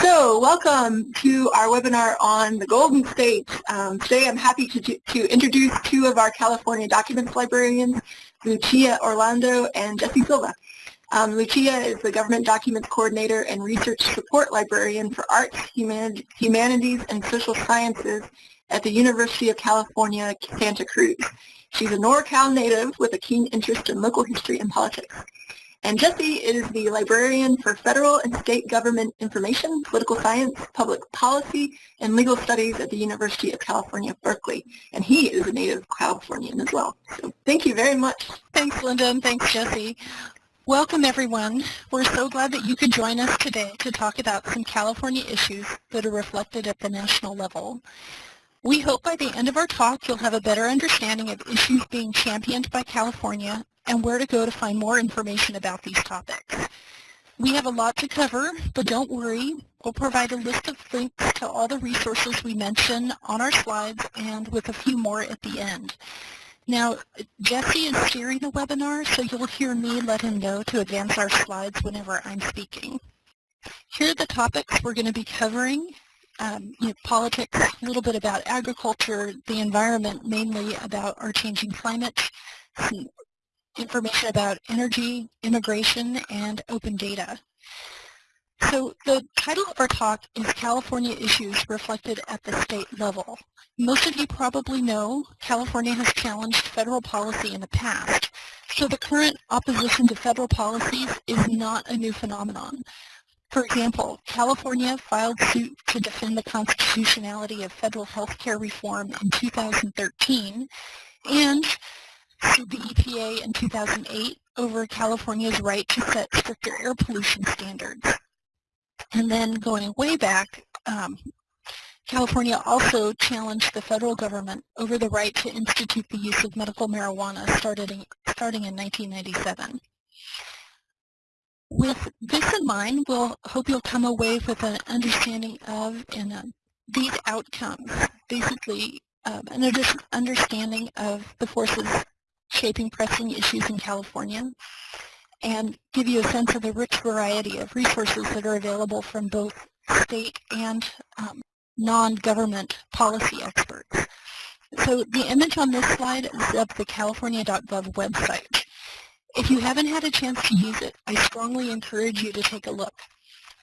So, welcome to our webinar on the Golden State. Um, today I'm happy to, to introduce two of our California documents librarians, Lucia Orlando and Jesse Silva. Um, Lucia is the Government Documents Coordinator and Research Support Librarian for Arts, Human Humanities, and Social Sciences at the University of California, Santa Cruz. She's a NorCal native with a keen interest in local history and politics. And Jesse is the librarian for federal and state government information, political science, public policy, and legal studies at the University of California, Berkeley. And he is a native Californian as well. So thank you very much. Thanks, Linda, and thanks, Jesse. Welcome, everyone. We're so glad that you could join us today to talk about some California issues that are reflected at the national level. We hope by the end of our talk you'll have a better understanding of issues being championed by California and where to go to find more information about these topics. We have a lot to cover, but don't worry. We'll provide a list of links to all the resources we mention on our slides and with a few more at the end. Now, Jesse is steering the webinar, so you'll hear me let him know to advance our slides whenever I'm speaking. Here are the topics we're going to be covering. Um, you know, politics, a little bit about agriculture, the environment, mainly about our changing climate, some information about energy, immigration, and open data. So the title of our talk is California Issues Reflected at the State Level. Most of you probably know California has challenged federal policy in the past, so the current opposition to federal policies is not a new phenomenon. For example, California filed suit to defend the constitutionality of federal health care reform in 2013, and sued the EPA in 2008 over California's right to set stricter air pollution standards. And then going way back, um, California also challenged the federal government over the right to institute the use of medical marijuana starting, starting in 1997. With this in mind, we'll hope you'll come away with an understanding of and uh, these outcomes, basically um, an understanding of the forces shaping pressing issues in California and give you a sense of the rich variety of resources that are available from both state and um, non-government policy experts. So the image on this slide is of the california.gov website. If you haven't had a chance to use it, I strongly encourage you to take a look.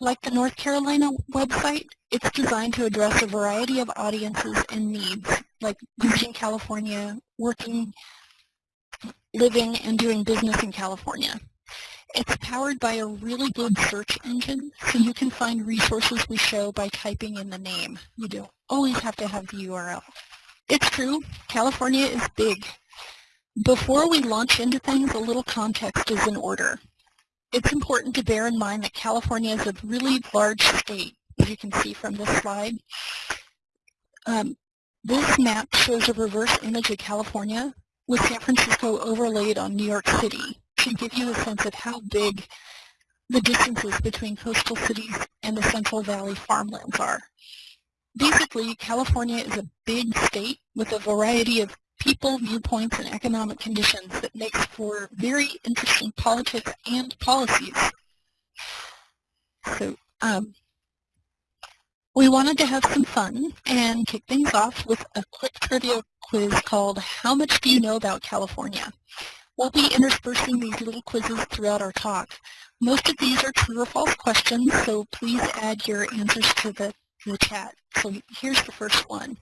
Like the North Carolina website, it's designed to address a variety of audiences and needs, like visiting California, working living and doing business in California. It's powered by a really good search engine, so you can find resources we show by typing in the name. You don't always have to have the URL. It's true, California is big. Before we launch into things, a little context is in order. It's important to bear in mind that California is a really large state, as you can see from this slide. Um, this map shows a reverse image of California with San Francisco overlaid on New York City to give you a sense of how big the distances between coastal cities and the Central Valley farmlands are. Basically, California is a big state with a variety of people, viewpoints, and economic conditions that makes for very interesting politics and policies. So um, we wanted to have some fun and kick things off with a quick trivia quiz called How Much Do You Know About California? We'll be interspersing these little quizzes throughout our talk. Most of these are true or false questions, so please add your answers to the, the chat. So here's the first one.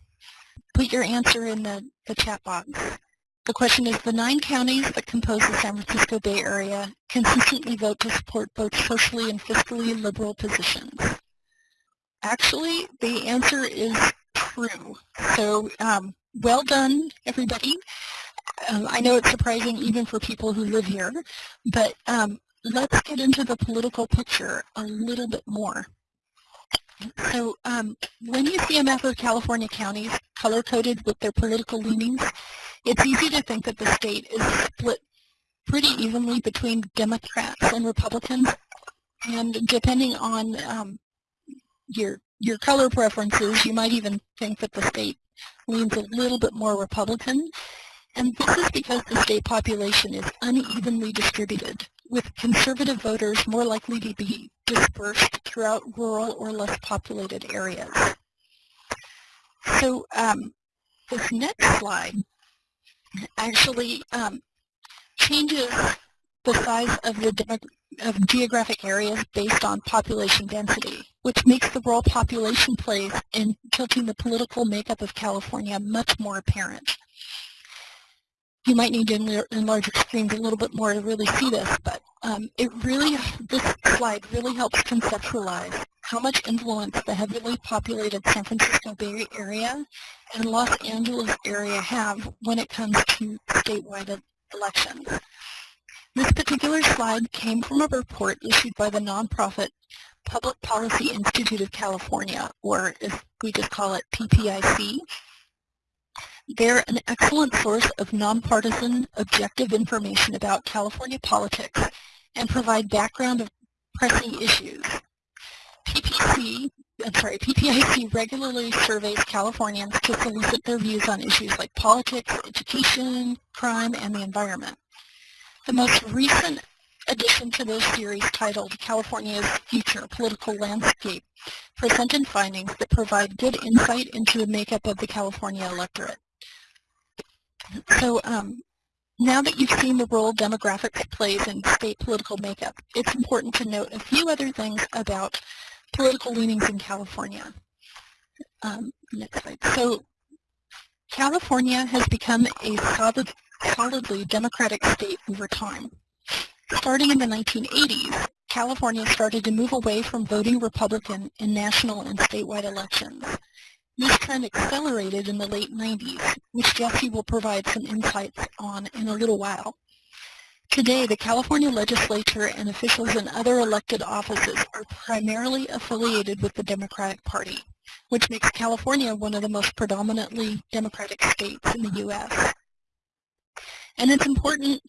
Put your answer in the, the chat box. The question is, the nine counties that compose the San Francisco Bay Area consistently vote to support both socially and fiscally liberal positions. Actually, the answer is true. So um, well done, everybody. Um, I know it's surprising even for people who live here, but um, let's get into the political picture a little bit more. So um, when you see a map of California counties color-coded with their political leanings, it's easy to think that the state is split pretty evenly between Democrats and Republicans, and depending on um, your your color preferences, you might even think that the state leans a little bit more Republican. And this is because the state population is unevenly distributed with conservative voters more likely to be dispersed throughout rural or less populated areas. So um, this next slide actually um, changes the size of the of geographic areas based on population density, which makes the role population plays in tilting the political makeup of California much more apparent. You might need to enlarge your screens a little bit more to really see this, but um, it really, this slide really helps conceptualize how much influence the heavily populated San Francisco Bay Area and Los Angeles area have when it comes to statewide elections. This particular slide came from a report issued by the nonprofit Public Policy Institute of California, or as we just call it, PPIC. They're an excellent source of nonpartisan, objective information about California politics and provide background of pressing issues. PPC, I'm sorry, PPIC regularly surveys Californians to solicit their views on issues like politics, education, crime, and the environment. The most recent addition to this series titled California's Future Political Landscape presented findings that provide good insight into the makeup of the California electorate. So um, now that you've seen the role demographics plays in state political makeup, it's important to note a few other things about political leanings in California. Um, next slide. So California has become a solid, solidly democratic state over time. Starting in the 1980s, California started to move away from voting Republican in national and statewide elections. This trend accelerated in the late 90s, which Jesse will provide some insights on in a little while. Today, the California legislature and officials in other elected offices are primarily affiliated with the Democratic Party, which makes California one of the most predominantly Democratic states in the U.S. And it's important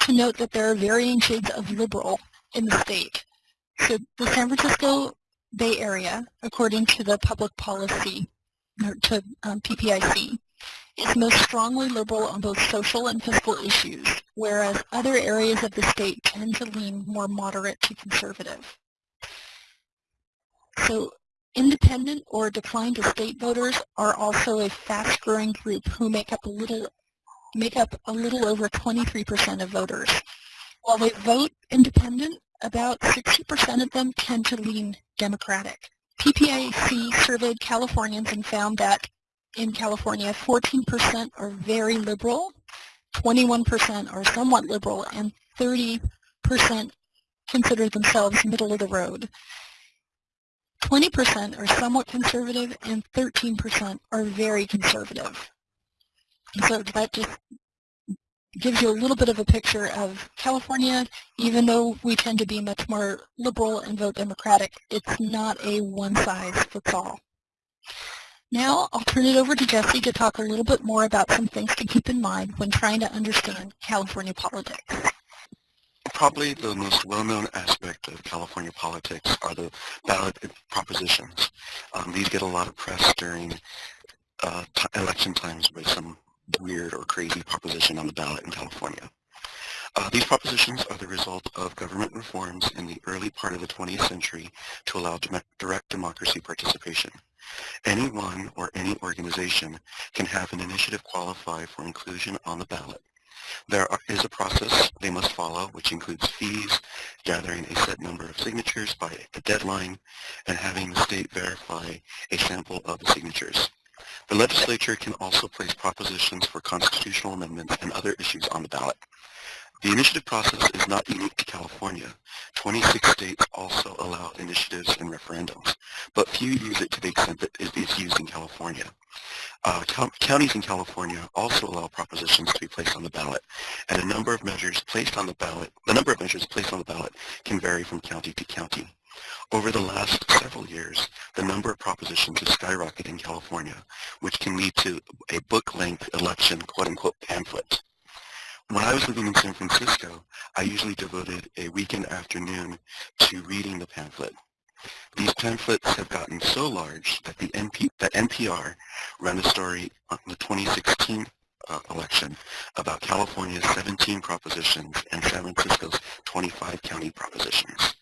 to note that there are varying shades of liberal in the state. So the San Francisco Bay Area, according to the public policy, or to um, PPIC, is most strongly liberal on both social and fiscal issues, whereas other areas of the state tend to lean more moderate to conservative. So independent or declined to state voters are also a fast-growing group who make up a little make up a little over 23% of voters. While they vote independent, about 60% of them tend to lean Democratic. PPIC surveyed Californians and found that in California, 14% are very liberal, 21% are somewhat liberal, and 30% consider themselves middle of the road. 20% are somewhat conservative, and 13% are very conservative. So that just gives you a little bit of a picture of California, even though we tend to be much more liberal and vote Democratic, it's not a one-size-fits-all. Now I'll turn it over to Jesse to talk a little bit more about some things to keep in mind when trying to understand California politics. Probably the most well-known aspect of California politics are the ballot propositions. Um, these get a lot of press during uh, election times with some weird or crazy proposition on the ballot in California. Uh, these propositions are the result of government reforms in the early part of the 20th century to allow direct democracy participation. Anyone or any organization can have an initiative qualify for inclusion on the ballot. There is a process they must follow, which includes fees, gathering a set number of signatures by a deadline, and having the state verify a sample of the signatures. The legislature can also place propositions for constitutional amendments and other issues on the ballot. The initiative process is not unique to California. 26 states also allow initiatives and referendums, but few use it to the extent that it is used in California. Uh, counties in California also allow propositions to be placed on the ballot, and a number of measures placed on the ballot, the number of measures placed on the ballot can vary from county to county. Over the last several years, the number of propositions has skyrocketed in California, which can lead to a book-length election quote-unquote pamphlet. When I was living in San Francisco, I usually devoted a weekend afternoon to reading the pamphlet. These pamphlets have gotten so large that the NP, that NPR ran a story on the 2016 uh, election about California's 17 propositions and San Francisco's 25 county propositions.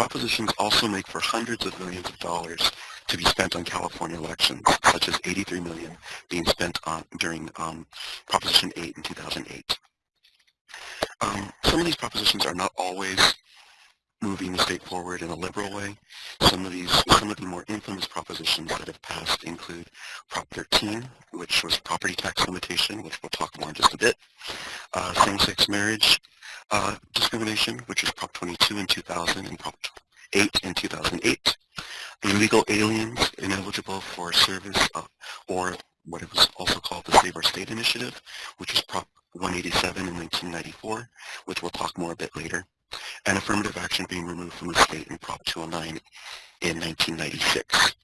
Propositions also make for hundreds of millions of dollars to be spent on California elections, such as 83 million being spent on during um, Proposition 8 in 2008. Um, some of these propositions are not always moving the state forward in a liberal way. Some of these, some of the more infamous propositions that have passed include Prop 13, which was property tax limitation, which we'll talk more in just a bit, uh, same-sex marriage uh, discrimination, which is Prop 22 in 2000 and Prop 8 in 2008, illegal aliens ineligible for service uh, or what it was also called the Save Our State Initiative, which was Prop 187 in 1994, which we'll talk more a bit later, and affirmative action being removed from the state in Prop 209 in 1996.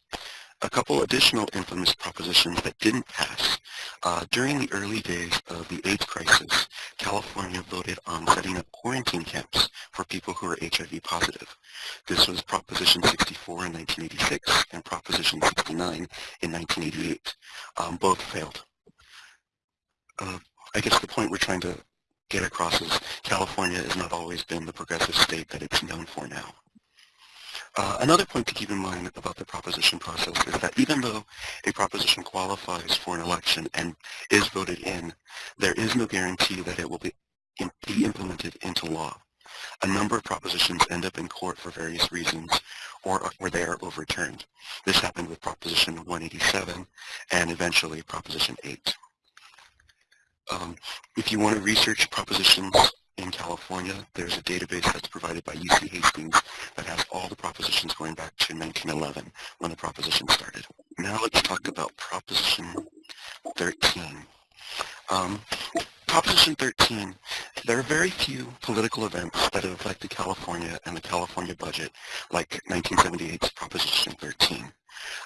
A couple additional infamous propositions that didn't pass. Uh, during the early days of the AIDS crisis, California voted on setting up quarantine camps for people who are HIV positive. This was Proposition 64 in 1986 and Proposition 69 in 1988. Um, both failed. Uh, I guess the point we're trying to get across is California has not always been the progressive state that it's known for now. Uh, another point to keep in mind about the proposition process is that even though a proposition qualifies for an election and is voted in, there is no guarantee that it will be, be implemented into law. A number of propositions end up in court for various reasons or, or they are overturned. This happened with Proposition 187 and eventually Proposition 8. Um, if you want to research propositions in California, there's a database that's provided by UC Hastings that has all the propositions going back to 1911 when the proposition started. Now let's talk about Proposition 13. Um, Proposition 13, there are very few political events that have affected California and the California budget like 1978's Proposition 13.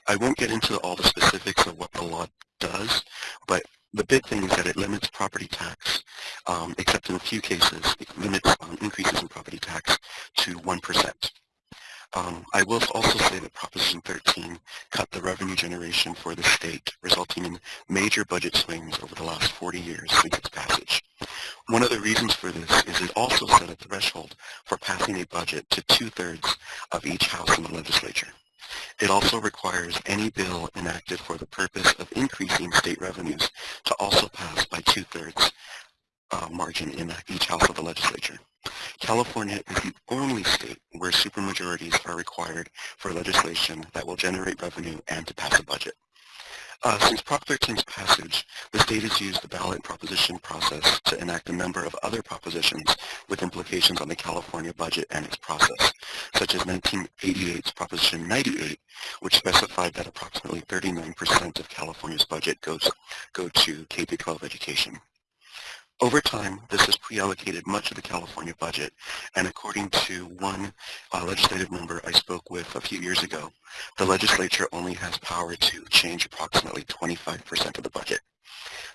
I won't get into all the specifics of what the law does, but the big thing is that it limits property tax, um, except in a few cases, it limits um, increases in property tax to 1%. Um, I will also say that Proposition 13 cut the revenue generation for the state, resulting in major budget swings over the last 40 years since its passage. One of the reasons for this is it also set a threshold for passing a budget to two-thirds of each house in the legislature. It also requires any bill enacted for the purpose of increasing state revenues to also pass by two-thirds uh, margin in each house of the legislature. California is the only state where supermajorities are required for legislation that will generate revenue and to pass a budget. Uh, since Prop 13's passage, the state has used the ballot proposition process to enact a number of other propositions with implications on the California budget and its process, such as 1988's Proposition 98, which specified that approximately 39% of California's budget goes go to K-12 education. Over time, this has pre-allocated much of the California budget, and according to one uh, legislative member I spoke with a few years ago, the legislature only has power to change approximately 25% of the budget.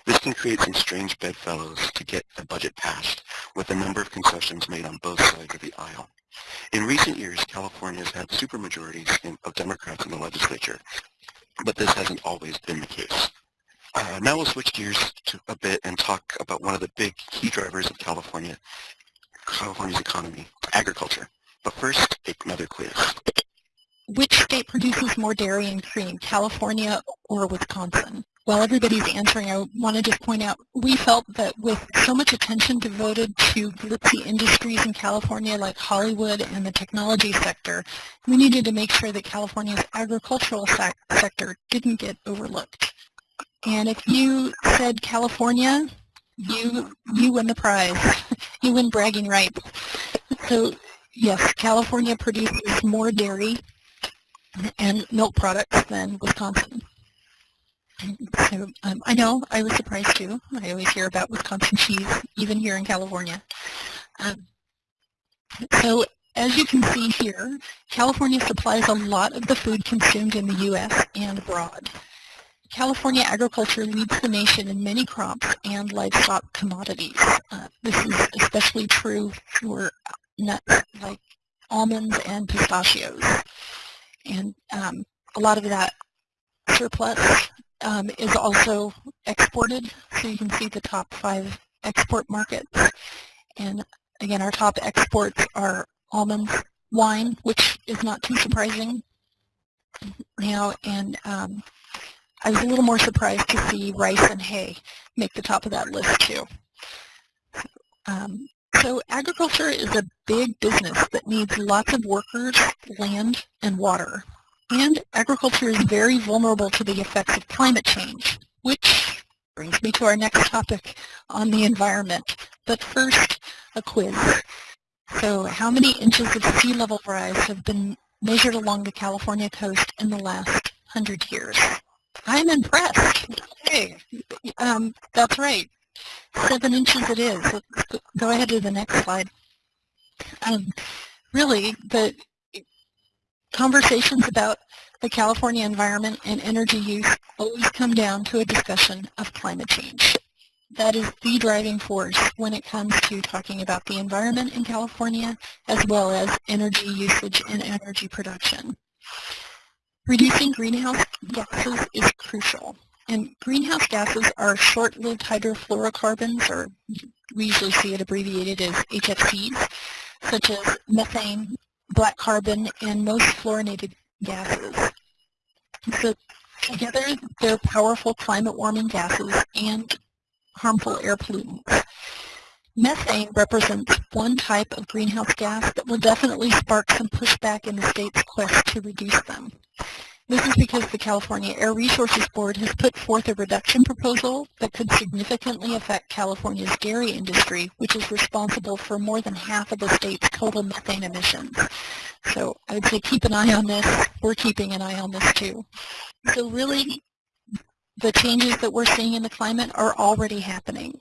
This can create some strange bedfellows to get the budget passed, with a number of concessions made on both sides of the aisle. In recent years, California has had supermajorities of Democrats in the legislature, but this hasn't always been the case. Uh, now we'll switch gears to a bit and talk about one of the big key drivers of California, California's economy, agriculture. But first, another quiz. Which state produces more dairy and cream, California or Wisconsin? While everybody's answering, I want to just point out, we felt that with so much attention devoted to glitzy industries in California like Hollywood and the technology sector, we needed to make sure that California's agricultural sector didn't get overlooked. And if you said California, you you win the prize. you win bragging rights. So yes, California produces more dairy and milk products than Wisconsin. So um, I know, I was surprised too. I always hear about Wisconsin cheese, even here in California. Um, so as you can see here, California supplies a lot of the food consumed in the U.S. and abroad. California agriculture leads the nation in many crops and livestock commodities. Uh, this is especially true for nuts like almonds and pistachios. And um, a lot of that surplus um, is also exported. So you can see the top five export markets. And again, our top exports are almonds, wine, which is not too surprising now, and um, I was a little more surprised to see rice and hay make the top of that list too. Um, so agriculture is a big business that needs lots of workers, land, and water. And agriculture is very vulnerable to the effects of climate change, which brings me to our next topic on the environment. But first, a quiz. So how many inches of sea level rise have been measured along the California coast in the last hundred years? I'm impressed. Hey, um, that's right. Seven inches it is. Let's go ahead to the next slide. Um, really, the conversations about the California environment and energy use always come down to a discussion of climate change. That is the driving force when it comes to talking about the environment in California as well as energy usage and energy production. Reducing greenhouse gases is crucial. And greenhouse gases are short-lived hydrofluorocarbons, or we usually see it abbreviated as HFCs, such as methane, black carbon, and most fluorinated gases. So together, they're powerful climate warming gases and harmful air pollutants. Methane represents one type of greenhouse gas that will definitely spark some pushback in the state's quest to reduce them. This is because the California Air Resources Board has put forth a reduction proposal that could significantly affect California's dairy industry, which is responsible for more than half of the state's total methane emissions. So I would say keep an eye on this. We're keeping an eye on this too. So really, the changes that we're seeing in the climate are already happening.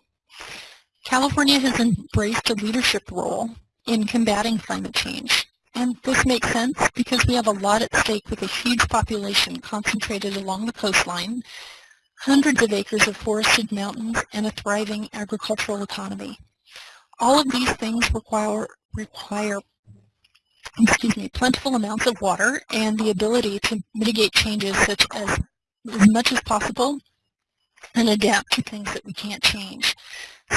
California has embraced a leadership role in combating climate change. And this makes sense because we have a lot at stake with a huge population concentrated along the coastline, hundreds of acres of forested mountains, and a thriving agricultural economy. All of these things require, require excuse me, plentiful amounts of water and the ability to mitigate changes such as as much as possible and adapt to things that we can't change.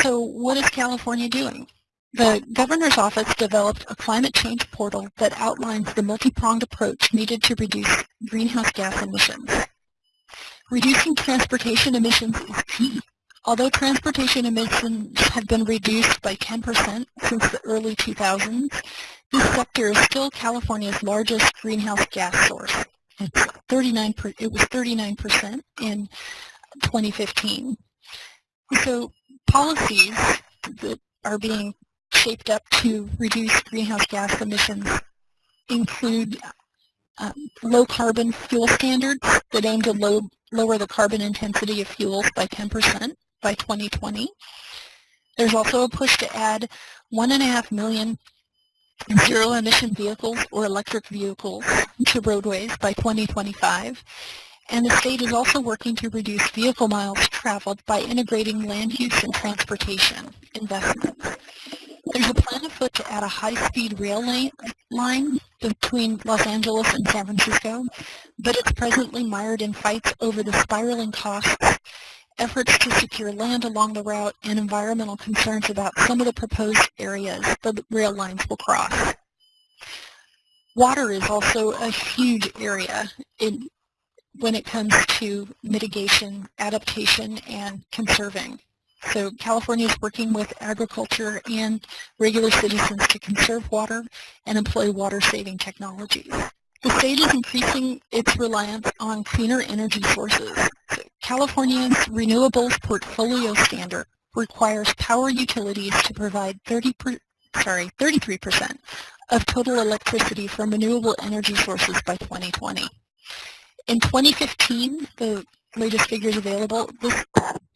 So what is California doing? The governor's office developed a climate change portal that outlines the multi-pronged approach needed to reduce greenhouse gas emissions. Reducing transportation emissions is key. Although transportation emissions have been reduced by 10% since the early 2000s, this sector is still California's largest greenhouse gas source. It's 39 per, it was 39% in 2015. So policies that are being shaped up to reduce greenhouse gas emissions include um, low carbon fuel standards that aim to low, lower the carbon intensity of fuels by 10% by 2020. There's also a push to add one and a half million zero emission vehicles or electric vehicles to roadways by 2025. And the state is also working to reduce vehicle miles traveled by integrating land use and transportation investments. There's a plan afoot to add a high-speed rail line between Los Angeles and San Francisco, but it's presently mired in fights over the spiraling costs, efforts to secure land along the route, and environmental concerns about some of the proposed areas the rail lines will cross. Water is also a huge area in, when it comes to mitigation, adaptation, and conserving. So California is working with agriculture and regular citizens to conserve water and employ water-saving technologies. The state is increasing its reliance on cleaner energy sources. So California's renewables portfolio standard requires power utilities to provide 30 per, sorry, 33% of total electricity from renewable energy sources by 2020. In 2015, the latest figures available, this,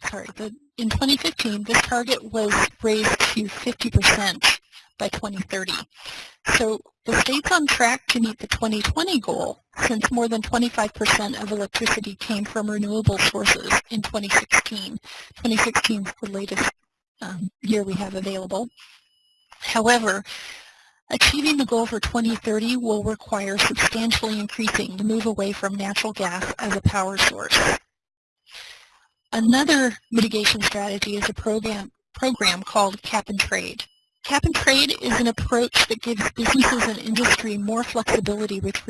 sorry, the in 2015, this target was raised to 50% by 2030. So the state's on track to meet the 2020 goal since more than 25% of electricity came from renewable sources in 2016. 2016 is the latest um, year we have available. However, achieving the goal for 2030 will require substantially increasing the move away from natural gas as a power source. Another mitigation strategy is a program, program called Cap and Trade. Cap and trade is an approach that gives businesses and industry more flexibility with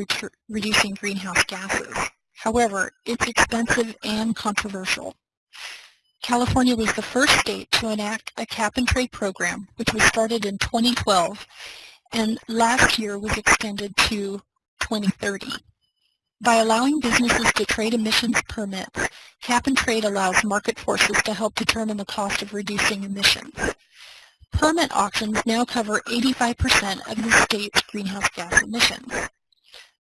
reducing greenhouse gases. However, it's expensive and controversial. California was the first state to enact a cap and trade program, which was started in 2012, and last year was extended to 2030. By allowing businesses to trade emissions permits, cap and trade allows market forces to help determine the cost of reducing emissions. Permit auctions now cover 85% of the state's greenhouse gas emissions.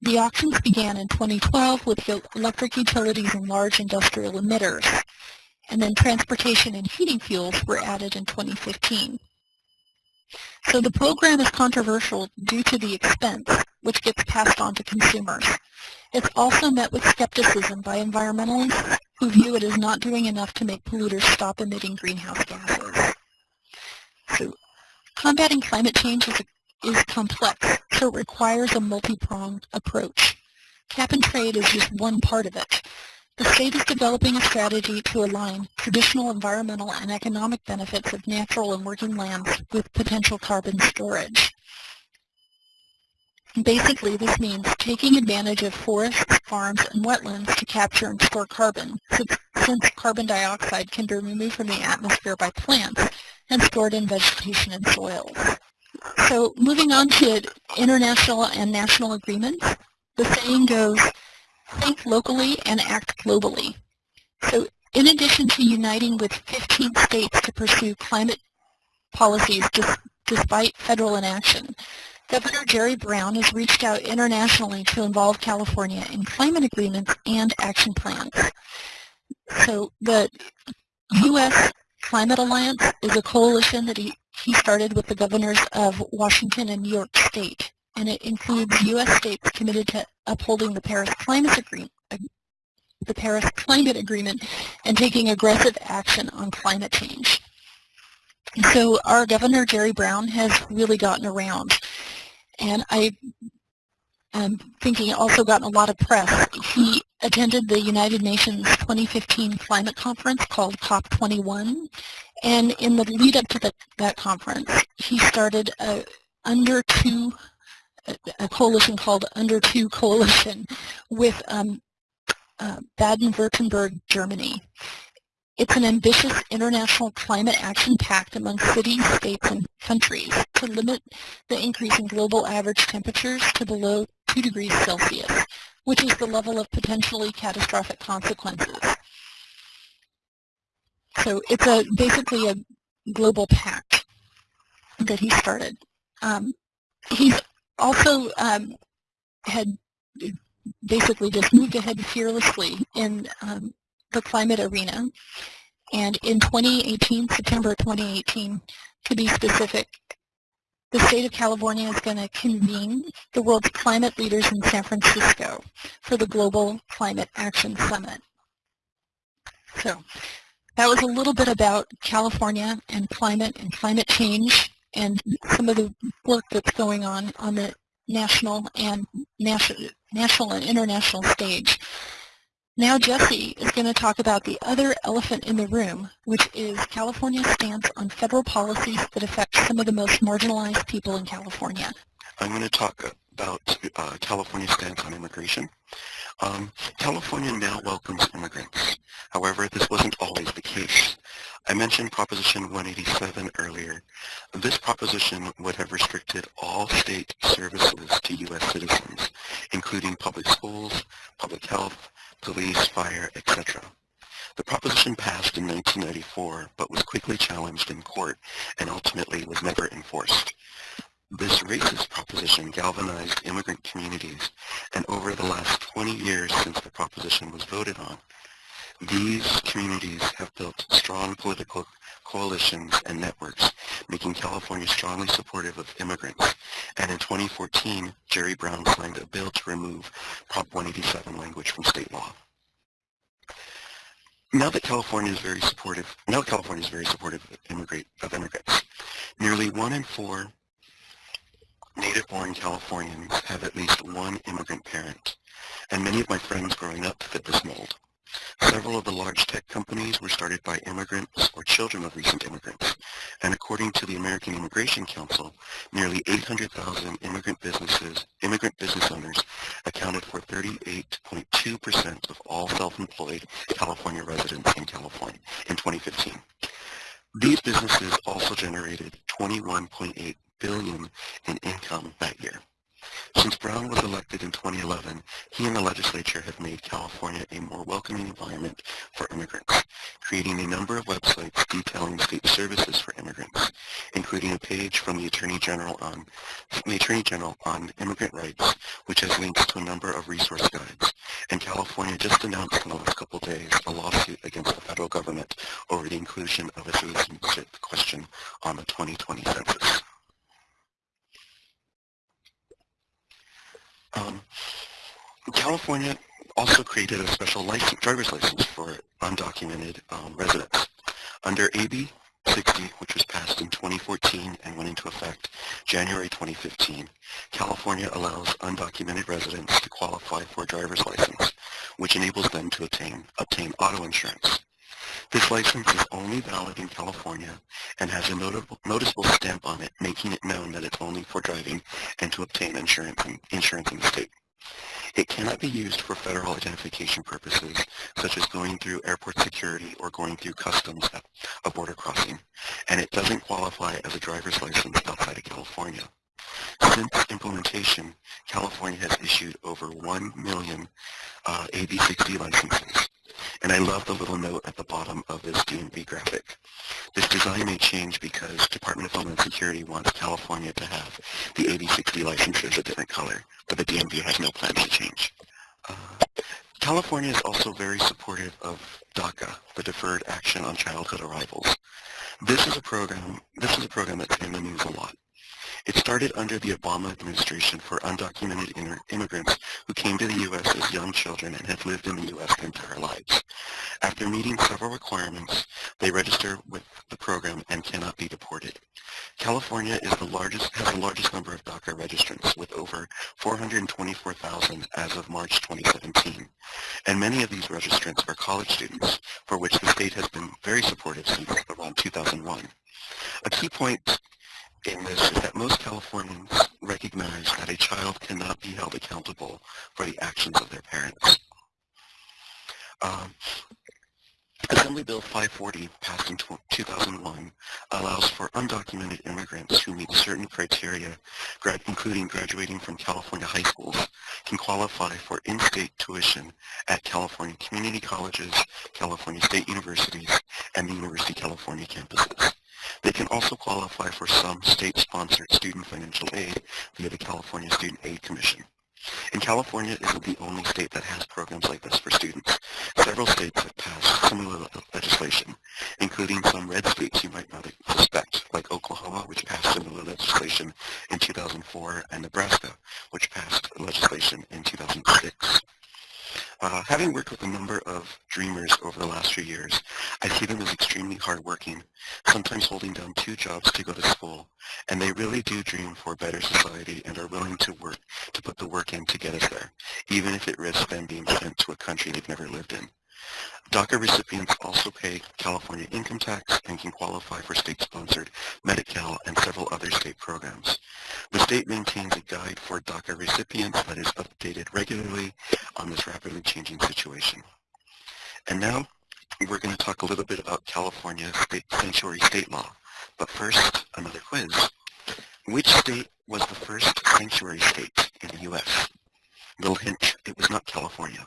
The auctions began in 2012 with electric utilities and large industrial emitters, and then transportation and heating fuels were added in 2015. So the program is controversial due to the expense, which gets passed on to consumers. It's also met with skepticism by environmentalists who view it as not doing enough to make polluters stop emitting greenhouse gases. So combating climate change is, is complex, so it requires a multi-pronged approach. Cap and trade is just one part of it. The state is developing a strategy to align traditional environmental and economic benefits of natural and working lands with potential carbon storage. Basically, this means taking advantage of forests, farms, and wetlands to capture and store carbon, since carbon dioxide can be removed from the atmosphere by plants and stored in vegetation and soils. So moving on to international and national agreements, the saying goes, think locally and act globally. So in addition to uniting with 15 states to pursue climate policies despite federal inaction, Governor Jerry Brown has reached out internationally to involve California in climate agreements and action plans. So the U.S. Climate Alliance is a coalition that he, he started with the governors of Washington and New York State, and it includes U.S. states committed to upholding the Paris Climate Agreement, the Paris Climate Agreement and taking aggressive action on climate change. So our Governor Jerry Brown has really gotten around. And I am thinking also gotten a lot of press. He attended the United Nations 2015 climate conference called COP21. And in the lead up to the, that conference, he started a under two, a coalition called Under Two Coalition with um, uh, Baden-Württemberg, Germany. It's an ambitious international climate action pact among cities, states, and countries to limit the increase in global average temperatures to below 2 degrees Celsius which is the level of potentially catastrophic consequences. So it's a basically a global pact that he started. Um, he's also um, had basically just moved ahead fearlessly in um, the climate arena. And in 2018, September 2018, to be specific, the state of California is going to convene the world's climate leaders in San Francisco for the Global Climate Action Summit. So that was a little bit about California and climate and climate change and some of the work that's going on on the national and national, national and international stage. Now Jesse is going to talk about the other elephant in the room, which is California's stance on federal policies that affect some of the most marginalized people in California. I'm going to talk about uh, California's stance on immigration. Um, California now welcomes immigrants. However, this wasn't always the case. I mentioned Proposition 187 earlier. This proposition would have restricted all state services to U.S. citizens, including public schools, public health, police, fire, etc. The proposition passed in 1994, but was quickly challenged in court and ultimately was never enforced. This racist proposition galvanized immigrant communities, and over the last 20 years since the proposition was voted on, these communities have built strong political coalitions and networks, making California strongly supportive of immigrants. And in 2014, Jerry Brown signed a bill to remove Prop 187 language from state law. Now that California is very supportive, now California is very supportive of, immigrate, of immigrants. Nearly one in four native-born Californians have at least one immigrant parent, and many of my friends growing up fit this mold. Several of the large tech companies were started by immigrants or children of recent immigrants. And according to the American Immigration Council, nearly 800,000 immigrant businesses, immigrant business owners accounted for 38.2% of all self-employed California residents in California in 2015. These businesses also generated 21.8 billion in income that year. Since Brown was elected in 2011, he and the legislature have made California a more welcoming environment for immigrants, creating a number of websites detailing state services for immigrants, including a page from the Attorney General on the Attorney General on immigrant rights, which has links to a number of resource guides. And California just announced in the last couple days a lawsuit against the federal government over the inclusion of a citizenship question on the 2020 census. Um, California also created a special license, driver's license for undocumented um, residents. Under AB 60, which was passed in 2014 and went into effect January 2015, California allows undocumented residents to qualify for a driver's license, which enables them to obtain, obtain auto insurance. This license is only valid in California and has a notable, noticeable stamp on it, making it known that it's only for driving and to obtain insurance in, insurance in the state. It cannot be used for federal identification purposes, such as going through airport security or going through customs at a border crossing, and it doesn't qualify as a driver's license outside of California. Since implementation, California has issued over 1 million uh, AB60 licenses, and I love the little note at the bottom of this DMV graphic. This design may change because Department of Homeland Security wants California to have the AB60 licenses a different color, but the DMV has no plans to change. Uh, California is also very supportive of DACA, the Deferred Action on Childhood Arrivals. This is a program, this is a program that's in the news a lot. It started under the Obama administration for undocumented immigrants who came to the U.S. as young children and have lived in the U.S. their entire lives. After meeting several requirements, they register with the program and cannot be deported. California is the largest, has the largest number of DACA registrants with over 424,000 as of March 2017. And many of these registrants are college students, for which the state has been very supportive since around 2001. A key point in this is that most Californians recognize that a child cannot be held accountable for the actions of their parents. Um, Assembly Bill 540, passed in 2001, allows for undocumented immigrants who meet certain criteria, including graduating from California high schools, can qualify for in-state tuition at California community colleges, California state universities, and the University of California campuses. They can also qualify for some state-sponsored student financial aid via the California Student Aid Commission. And California isn't the only state that has programs like this for students. Several states have passed similar legislation, including some red states you might not suspect, like Oklahoma, which passed similar legislation in 2004, and Nebraska, which passed legislation in 2006. Uh, having worked with a number of dreamers over the last few years, I see them as extremely hardworking, sometimes holding down two jobs to go to school, and they really do dream for a better society and are willing to work to put the work in to get us there, even if it risks them being sent to a country they've never lived in. DACA recipients also pay California income tax and can qualify for state-sponsored Medi-Cal and several other state programs. The state maintains a guide for DACA recipients that is updated regularly on this rapidly changing situation. And now we're going to talk a little bit about California state sanctuary state law. But first, another quiz. Which state was the first sanctuary state in the U.S.? Little hint, it was not California.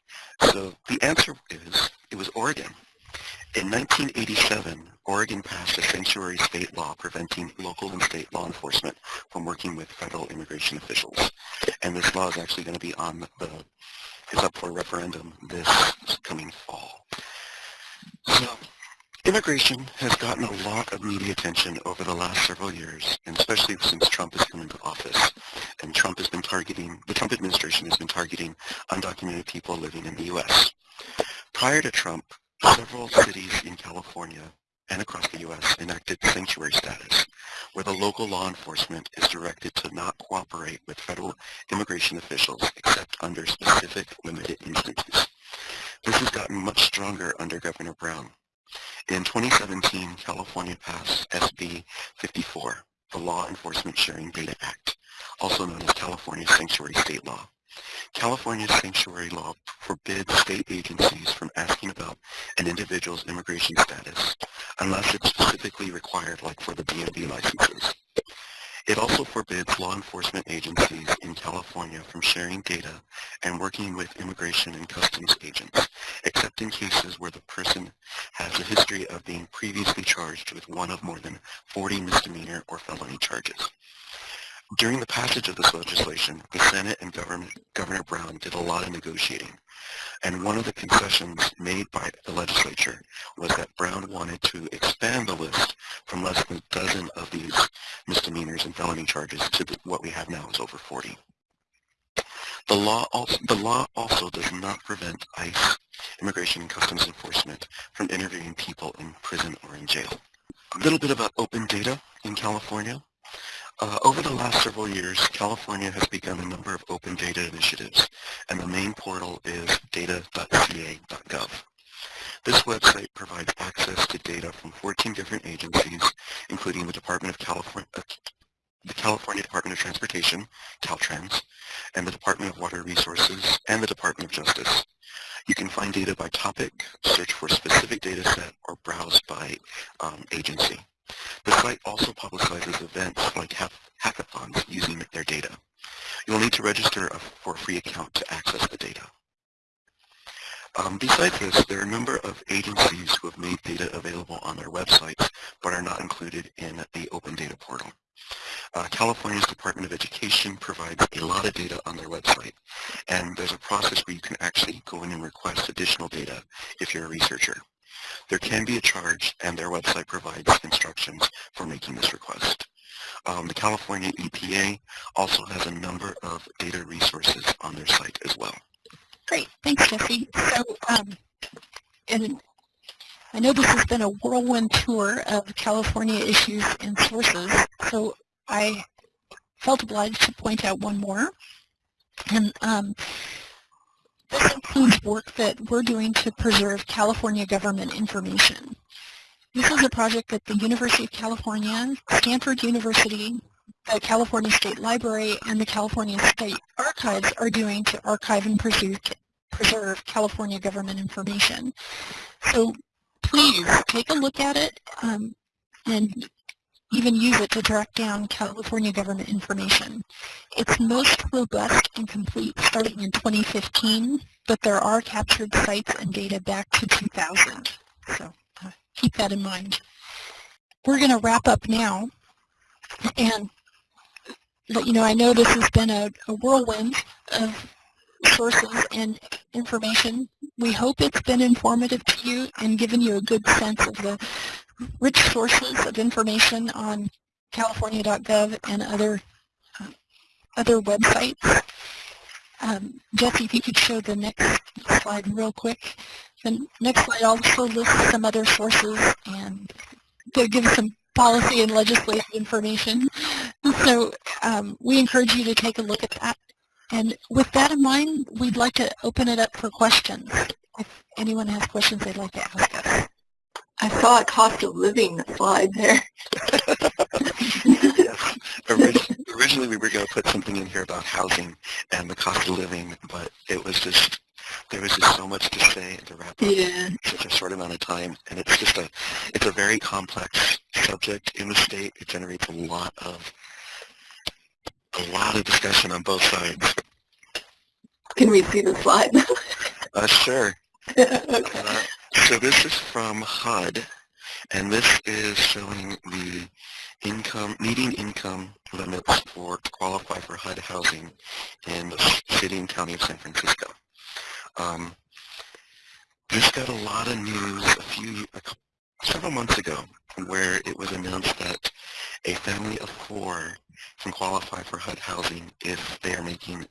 So the answer is, it was Oregon. In 1987, Oregon passed a sanctuary state law preventing local and state law enforcement from working with federal immigration officials. And this law is actually going to be on the, is up for a referendum this coming fall. So Immigration has gotten a lot of media attention over the last several years, and especially since Trump has come into office. And Trump has been targeting, the Trump administration has been targeting undocumented people living in the U.S. Prior to Trump, several cities in California and across the U.S. enacted sanctuary status, where the local law enforcement is directed to not cooperate with federal immigration officials except under specific limited instances. This has gotten much stronger under Governor Brown. In 2017, California passed SB 54, the Law Enforcement Sharing Data Act, also known as California Sanctuary State Law. California's sanctuary law forbids state agencies from asking about an individual's immigration status unless it's specifically required, like for the DMV licenses. It also forbids law enforcement agencies in California from sharing data and working with immigration and customs agents, except in cases where the person has a history of being previously charged with one of more than 40 misdemeanor or felony charges. During the passage of this legislation, the Senate and Governor, Governor Brown did a lot of negotiating. And one of the concessions made by the legislature was that Brown wanted to expand the list from less than a dozen of these misdemeanors and felony charges to what we have now is over 40. The law, also, the law also does not prevent ICE, Immigration and Customs Enforcement, from interviewing people in prison or in jail. A little bit about open data in California. Uh, over the last several years, California has begun a number of open data initiatives, and the main portal is data.ca.gov. This website provides access to data from 14 different agencies, including the Department of California, uh, the California Department of Transportation, Caltrans, and the Department of Water Resources, and the Department of Justice. You can find data by topic, search for a specific data set, or browse by um, agency. The site also publicizes events like hackathons using their data. You'll need to register for a free account to access the data. Um, besides this, there are a number of agencies who have made data available on their websites but are not included in the Open Data Portal. Uh, California's Department of Education provides a lot of data on their website, and there's a process where you can actually go in and request additional data if you're a researcher. There can be a charge, and their website provides instructions for making this request. Um, the California EPA also has a number of data resources on their site as well. Great, thanks Jesse. So, um, and I know this has been a whirlwind tour of California issues and sources, so I felt obliged to point out one more. And um, this includes work that we're doing to preserve California government information. This is a project that the University of California, Stanford University, the California State Library, and the California State Archives are doing to archive and preserve, preserve California government information. So please take a look at it um, and even use it to track down California government information. It's most robust and complete starting in 2015, but there are captured sites and data back to 2000. So uh, keep that in mind. We're going to wrap up now and let you know I know this has been a, a whirlwind of sources and information. We hope it's been informative to you and given you a good sense of the rich sources of information on california.gov and other uh, other websites. Um, Jesse, if you could show the next slide real quick. The next slide also lists some other sources and give some policy and legislative information. So um, we encourage you to take a look at that. And with that in mind, we'd like to open it up for questions. If anyone has questions they'd like to ask us. I saw a cost of living slide there. yes. originally we were going to put something in here about housing and the cost of living, but it was just, there was just so much to say and to wrap up yeah. in such a short amount of time. And it's just a, it's a very complex subject in the state. It generates a lot of, a lot of discussion on both sides. Can we see the slide? uh, sure. okay. uh, so this is from HUD, and this is showing the income, median income limits for to qualify for HUD housing in the city and county of San Francisco. Um, this got a lot of news a few, a couple, several months ago where it was announced that a family of four can qualify for HUD housing if they are making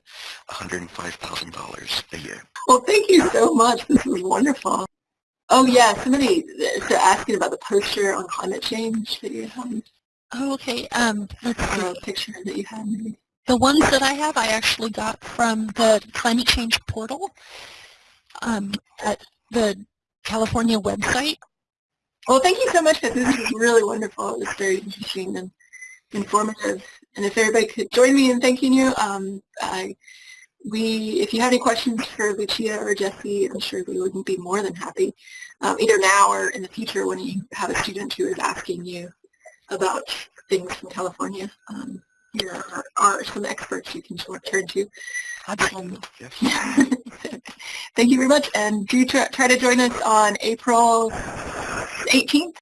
$105,000 a year. Well, thank you so much. This was wonderful. Oh yeah, somebody is asking about the poster on climate change that you had. Oh, okay. Um, let's see. A picture that you had. Maybe. The ones that I have, I actually got from the climate change portal um, at the California website. Well, thank you so much, this is really wonderful. It was very interesting and informative. And if everybody could join me in thanking you, um, I, we, if you have any questions for Lucia or Jesse, I'm sure we would be more than happy, um, either now or in the future when you have a student who is asking you about things from California. Um, here are, are some experts you can turn to. Um, Yes. thank you very much, and do try, try to join us on April 18th